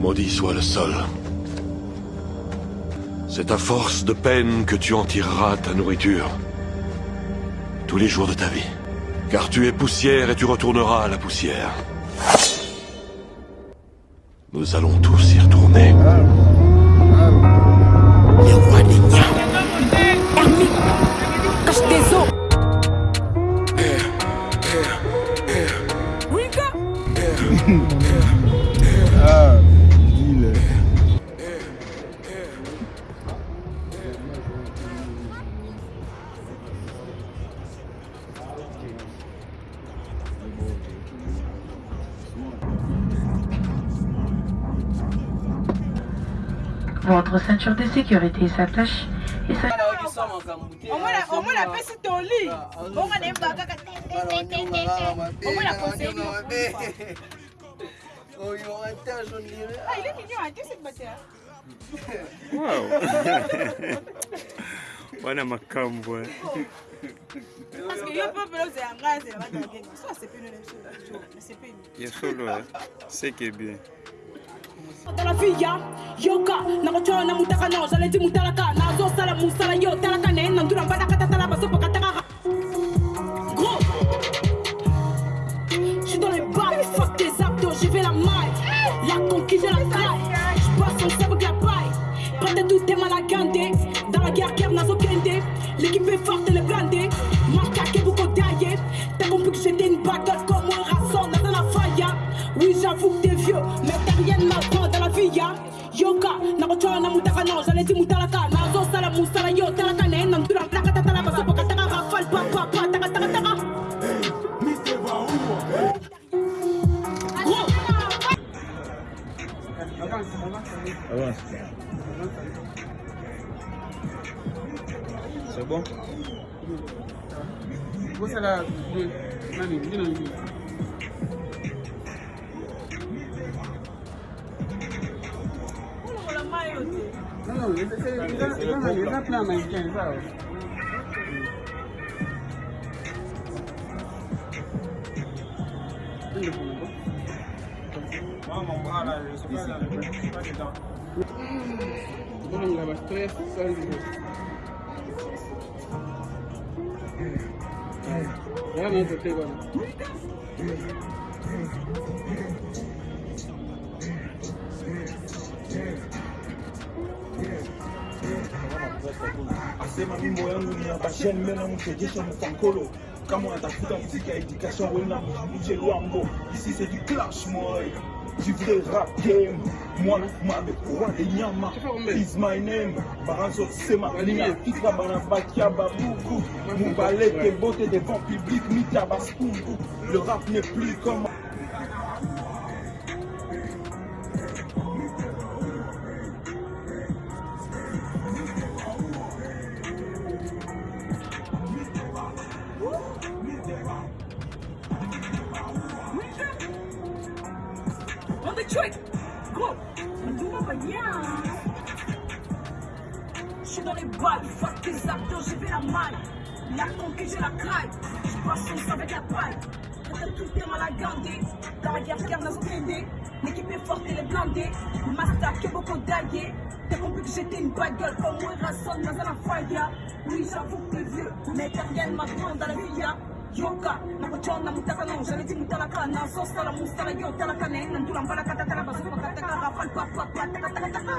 Maudit soit le sol. C'est à force de peine que tu en tireras ta nourriture. Tous les jours de ta vie. Car tu es poussière et tu retourneras à la poussière. Nous allons tous y retourner. Les rois Votre ceinture de sécurité s'attache et ça... omwana omwana apesi toli bonga nayemba kaka omwana koseli Ah, il est mignon, hein, qu'est-ce que c'est que Wow. wana makambo eh. Parce que yo peuple ozela ngai azela batagenga so asepeli asepeli ya solo eh. seke bien gros Je suis dans les fuck tes abdos, j'ai fait la. La conquise, la taille. Je la tout. Dans la guerre, Kev Nazo Kende. L'équipe est forte, muka nakocoa na mutaka no zaleti mutalaka nazosala musala yo talaka na ye na ntula takatatala basapoka taka rafal papapa takatakataka C'est bon? Vous, c'est la. Te asema mimbo yangu ni education ici c'est du clash moi. Du vrai rap game moi mabe roi de nyama is my name. Barazo sema linya fitra bana babuku. Mubaleke bote devant public le rap n'est plus comme Banya. Je suis dans les balles, fuck tes abdos, j'ai fait la maille. La conquête, j'ai la craille. Je passe avec la paille. Quand tout mal à garder. Dans la guerre, guerre, aucun L'équipe est forte, elle est blindée. Beaucoup. T'as compris que j'étais une bagueule comme moi, rasson dans la faya. Oui, j'avoue que t'es vieux, mais t'as rien maintenant dans la vie. yoka nakuchona mutakana ushaleti mutalaka na sosala mustala yo talaka na ina ntula mbala katatala bazuka kataka rafal papapatakatakataka